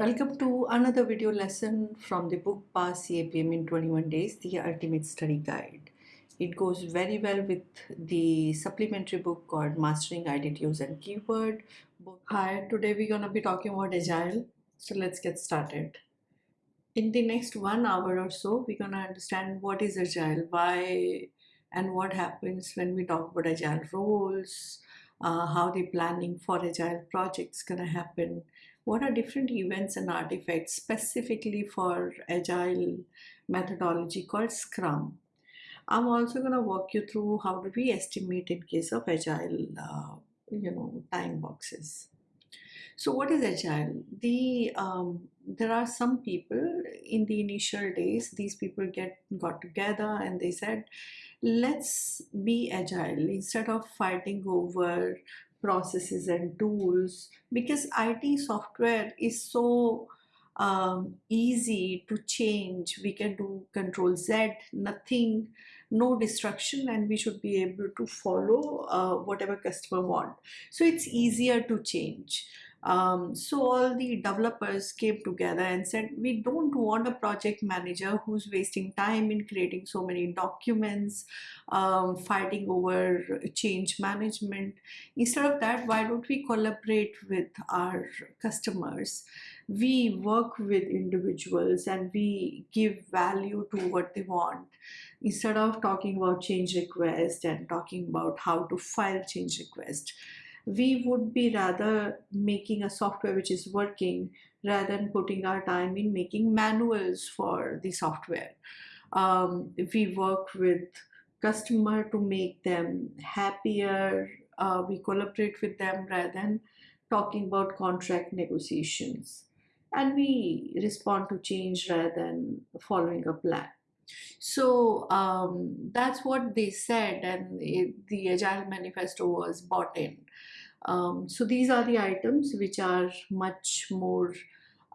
Welcome to another video lesson from the book Pass CAPM in 21 Days, the Ultimate Study Guide. It goes very well with the supplementary book called Mastering Adjectives and Keyword. Hi, today we're going to be talking about Agile. So let's get started. In the next one hour or so, we're going to understand what is Agile, why and what happens when we talk about Agile roles, uh, how the planning for Agile projects going to happen, what are different events and artifacts specifically for agile methodology called scrum? I'm also going to walk you through how do we estimate in case of agile uh, you know time boxes. So what is agile? The um, there are some people in the initial days these people get got together and they said let's be agile. Instead of fighting over processes and tools because IT software is so um, easy to change. We can do control Z, nothing, no destruction and we should be able to follow uh, whatever customer want. So it's easier to change. Um, so all the developers came together and said, we don't want a project manager who's wasting time in creating so many documents, um, fighting over change management. Instead of that, why don't we collaborate with our customers? We work with individuals and we give value to what they want. Instead of talking about change request and talking about how to file change request, we would be rather making a software which is working rather than putting our time in making manuals for the software. Um, we work with customer to make them happier. Uh, we collaborate with them rather than talking about contract negotiations. And we respond to change rather than following a plan. So um, that's what they said, and it, the Agile Manifesto was bought in. Um, so these are the items which are much more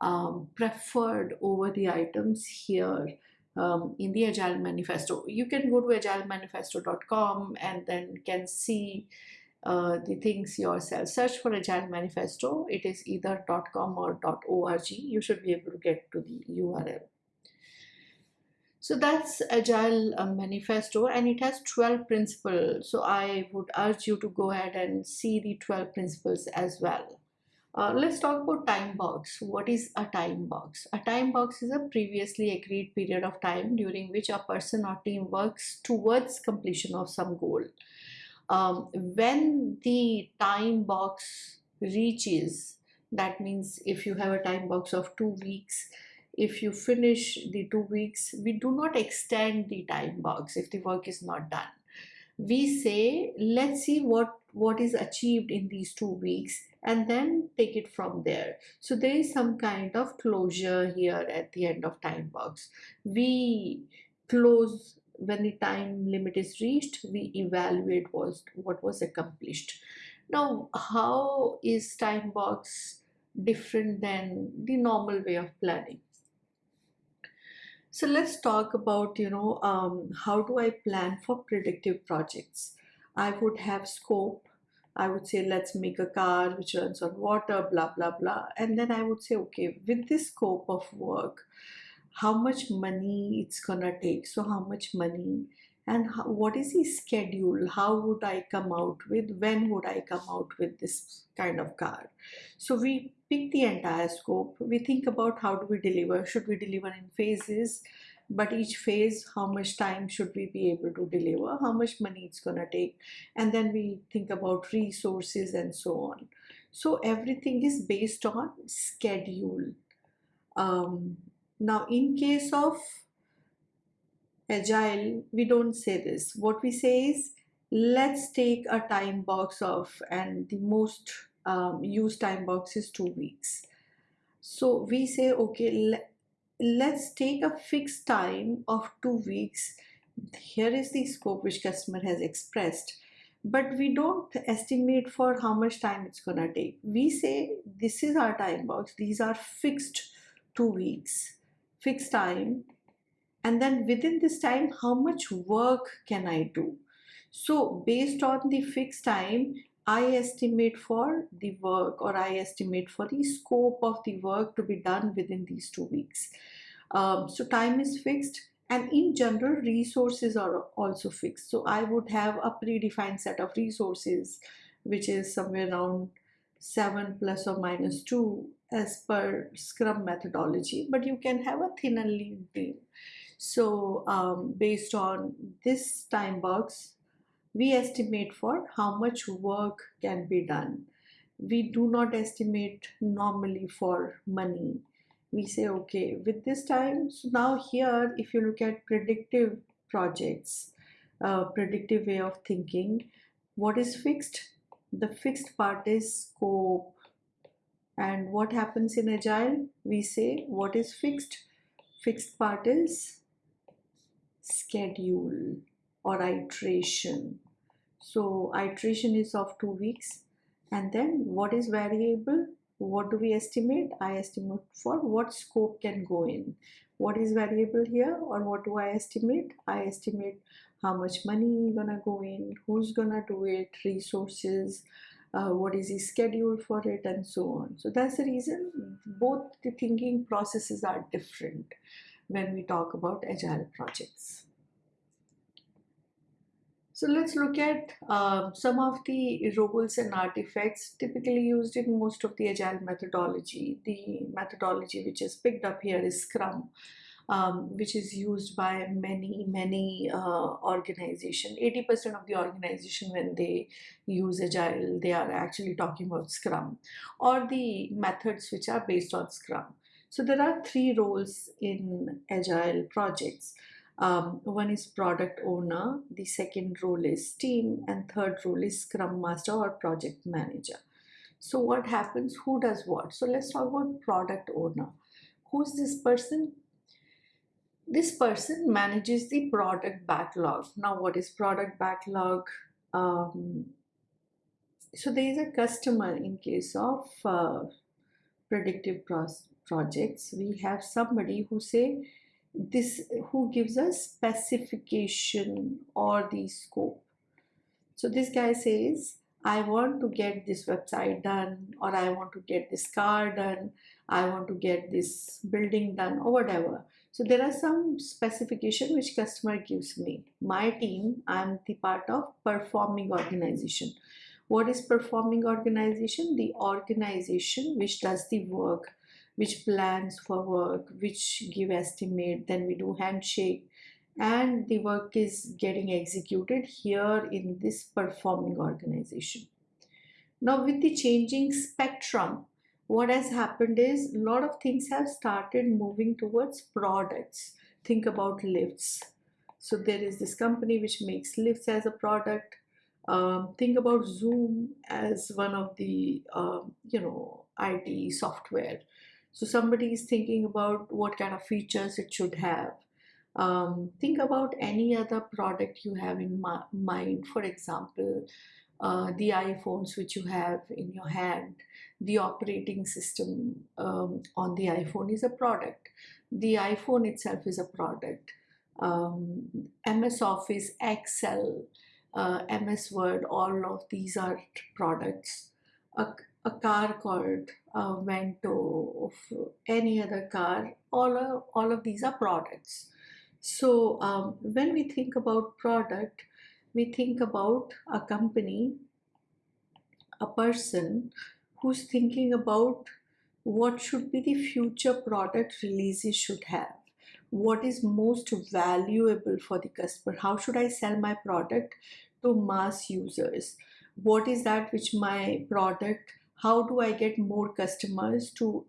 um, preferred over the items here um, in the Agile Manifesto. You can go to agilemanifesto.com and then can see uh, the things yourself. Search for Agile Manifesto. It is either .com or .org. You should be able to get to the URL. So that's Agile uh, Manifesto and it has 12 principles. So I would urge you to go ahead and see the 12 principles as well. Uh, let's talk about time box. What is a time box? A time box is a previously agreed period of time during which a person or team works towards completion of some goal. Um, when the time box reaches, that means if you have a time box of two weeks, if you finish the two weeks, we do not extend the time box if the work is not done. We say, let's see what, what is achieved in these two weeks and then take it from there. So there is some kind of closure here at the end of time box. We close when the time limit is reached, we evaluate was what was accomplished. Now, how is time box different than the normal way of planning? So let's talk about, you know, um, how do I plan for predictive projects? I would have scope. I would say, let's make a car which runs on water, blah, blah, blah. And then I would say, okay, with this scope of work, how much money it's gonna take. So how much money and how, what is the schedule? How would i come out with when would i come out with this kind of car? So we pick the entire scope. We think about how do we deliver. Should we deliver in phases? But each phase how much time should we be able to deliver? How much money it's going to take? And then we think about resources and so on. So everything is based on schedule. Um, now in case of agile we don't say this. What we say is let's take a time box of and the most um, used time box is two weeks. So we say okay le let's take a fixed time of two weeks. Here is the scope which customer has expressed but we don't estimate for how much time it's gonna take. We say this is our time box. These are fixed two weeks. Fixed time and then within this time how much work can I do so based on the fixed time I estimate for the work or I estimate for the scope of the work to be done within these two weeks. Um, so time is fixed and in general resources are also fixed. So I would have a predefined set of resources which is somewhere around 7 plus or minus 2 as per scrum methodology but you can have a thin and lean team so um, based on this time box we estimate for how much work can be done. We do not estimate normally for money. We say, okay, with this time, so now here, if you look at predictive projects, uh, predictive way of thinking, what is fixed? The fixed part is scope. And what happens in Agile? We say, what is fixed? Fixed part is schedule or iteration. So iteration is of two weeks. And then what is variable? What do we estimate? I estimate for what scope can go in. What is variable here or what do i estimate? I estimate how much money gonna go in who's gonna do it resources uh, what is the schedule for it and so on. So that's the reason both the thinking processes are different when we talk about agile projects so let's look at uh, some of the roles and artifacts typically used in most of the agile methodology. The methodology which is picked up here is Scrum, um, which is used by many, many uh, organizations. 80% of the organization when they use agile, they are actually talking about Scrum or the methods which are based on Scrum. So there are three roles in agile projects. Um, one is product owner, the second role is team, and third role is scrum master or project manager. So what happens? Who does what? So let's talk about product owner. Who's this person? This person manages the product backlog. Now, what is product backlog? Um, so there is a customer in case of uh, predictive projects. We have somebody who say this who gives us specification or the scope. So this guy says i want to get this website done or i want to get this car done i want to get this building done or whatever. So there are some specification which customer gives me. My team i'm the part of performing organization. What is performing organization? The organization which does the work which plans for work, which give estimate, then we do handshake and the work is getting executed here in this performing organization. Now with the changing spectrum, what has happened is a lot of things have started moving towards products. Think about lifts. So there is this company which makes lifts as a product. Um, think about Zoom as one of the, um, you know, IT software. So somebody is thinking about what kind of features it should have. Um, think about any other product you have in mind. For example, uh, the iPhones which you have in your hand, the operating system um, on the iPhone is a product. The iPhone itself is a product. Um, MS Office, Excel, uh, MS Word, all of these are products. A, a car called uh, Vento, any other car, all of, all of these are products. So um, when we think about product, we think about a company, a person who's thinking about what should be the future product releases should have. What is most valuable for the customer? How should I sell my product to mass users? What is that which my product how do I get more customers to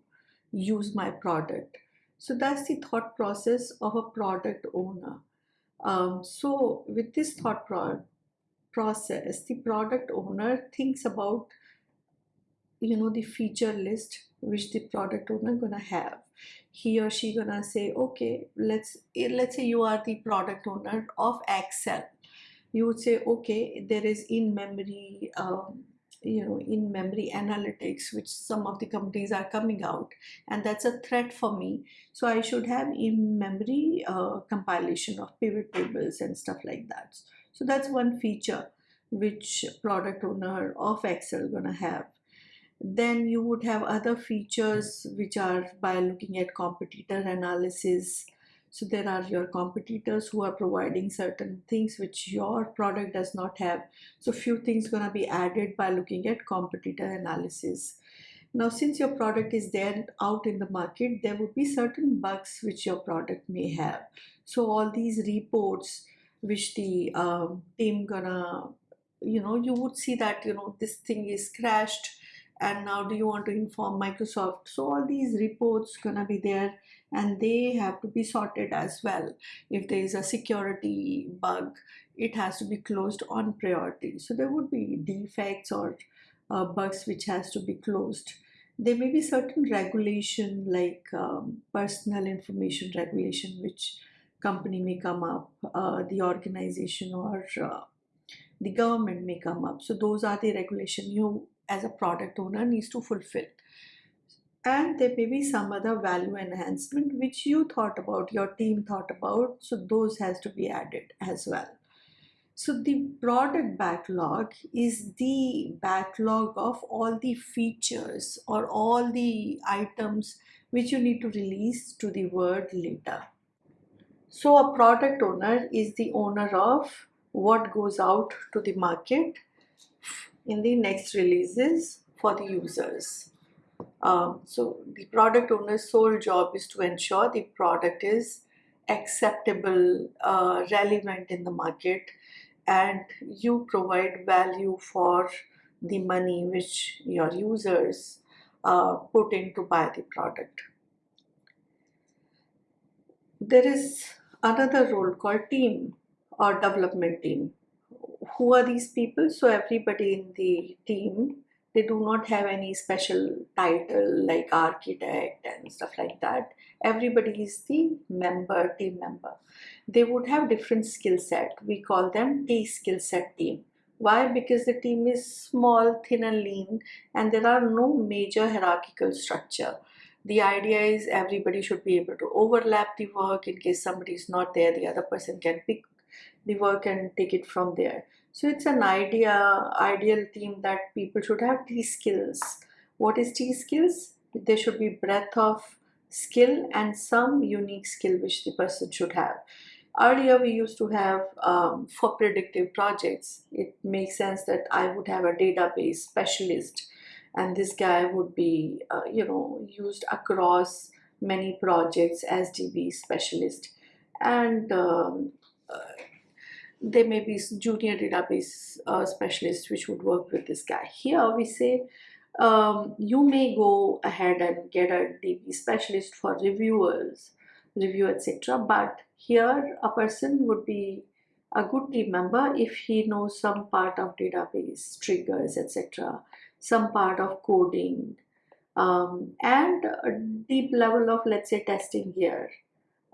use my product? So that's the thought process of a product owner. Um, so with this thought pro process, the product owner thinks about, you know, the feature list which the product owner gonna have. He or she gonna say, okay, let's let's say you are the product owner of Excel. You would say, okay, there is in memory um, you know in memory analytics which some of the companies are coming out and that's a threat for me so i should have in memory uh, compilation of pivot tables and stuff like that so that's one feature which product owner of Excel gonna have. Then you would have other features which are by looking at competitor analysis. So there are your competitors who are providing certain things which your product does not have. So few things gonna be added by looking at competitor analysis. Now, since your product is there out in the market, there would be certain bugs which your product may have. So all these reports which the um, team gonna, you know, you would see that, you know, this thing is crashed and now do you want to inform Microsoft? So all these reports gonna be there and they have to be sorted as well. If there is a security bug, it has to be closed on priority. So there would be defects or uh, bugs which has to be closed. There may be certain regulation like um, personal information regulation which company may come up, uh, the organization or uh, the government may come up. So those are the regulation you as a product owner needs to fulfill. And there may be some other value enhancement which you thought about, your team thought about. So those has to be added as well. So the product backlog is the backlog of all the features or all the items which you need to release to the world later. So a product owner is the owner of what goes out to the market in the next releases for the users. Um, so the product owner's sole job is to ensure the product is acceptable, uh, relevant in the market, and you provide value for the money which your users uh, put in to buy the product. There is another role called team or development team. Who are these people? So everybody in the team, they do not have any special title like architect and stuff like that. Everybody is the member, team member they would have different skill set. We call them T skill set team. Why? Because the team is small, thin and lean and there are no major hierarchical structure. The idea is everybody should be able to overlap the work in case somebody is not there, the other person can pick the work and take it from there. So it's an idea, ideal team that people should have T skills. What is T skills? There should be breadth of skill and some unique skill which the person should have. Earlier we used to have um, for predictive projects, it makes sense that I would have a database specialist and this guy would be, uh, you know, used across many projects as DB specialist. And um, uh, there may be junior database uh, specialists which would work with this guy. Here we say um, you may go ahead and get a DB specialist for reviewers review etc but here a person would be a good team member if he knows some part of database triggers etc some part of coding um, and a deep level of let's say testing here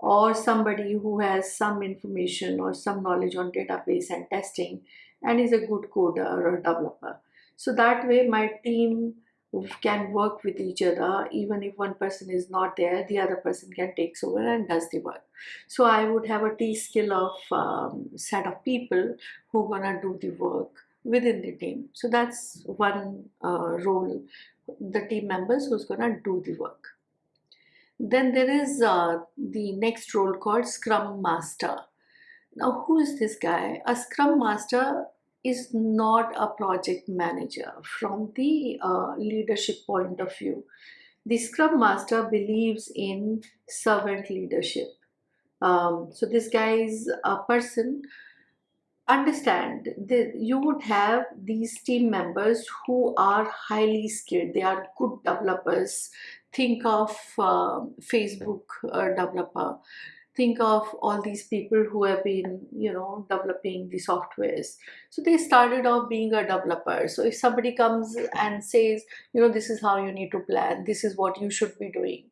or somebody who has some information or some knowledge on database and testing and is a good coder or developer. So that way my team can work with each other. Even if one person is not there the other person can takes over and does the work. So i would have a t skill of um, set of people who gonna do the work within the team. So that's one uh, role the team members who's gonna do the work then there is uh, the next role called scrum master. Now who is this guy? A scrum master is not a project manager from the uh, leadership point of view. The Scrum Master believes in servant leadership. Um, so this guy is a person. Understand that you would have these team members who are highly skilled. They are good developers think of uh, facebook uh, developer. Think of all these people who have been you know developing the softwares. So they started off being a developer. So if somebody comes and says you know this is how you need to plan. This is what you should be doing.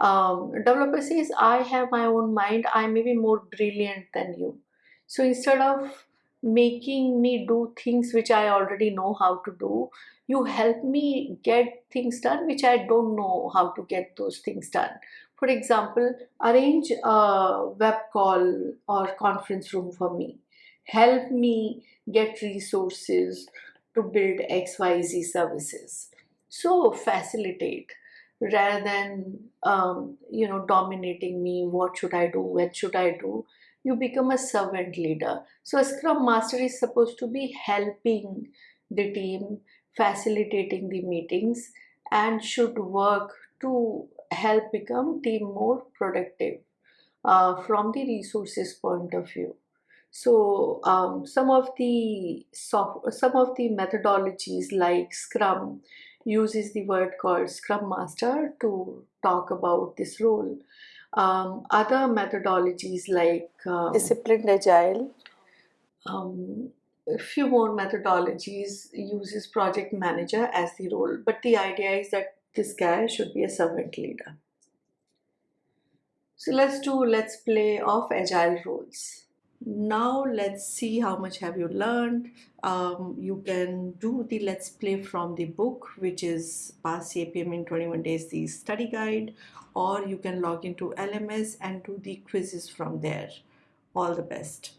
Um, developer says I have my own mind. I may be more brilliant than you. So instead of making me do things which I already know how to do. You help me get things done which I don't know how to get those things done. For example, arrange a web call or conference room for me. help me get resources to build xyz services. So facilitate rather than um, you know dominating me. What should i do? When should i do you become a servant leader so a scrum master is supposed to be helping the team facilitating the meetings and should work to help become team more productive uh, from the resources point of view so um, some of the soft, some of the methodologies like scrum uses the word called Scrum Master to talk about this role. Um, other methodologies like um, Disciplined Agile. um, a few more methodologies uses project manager as the role, but the idea is that this guy should be a servant leader. So let's do let's play of agile roles. Now let's see how much have you learned. Um, you can do the let's play from the book, which is Pass CAPM in 21 Days, the study guide, or you can log into LMS and do the quizzes from there. All the best.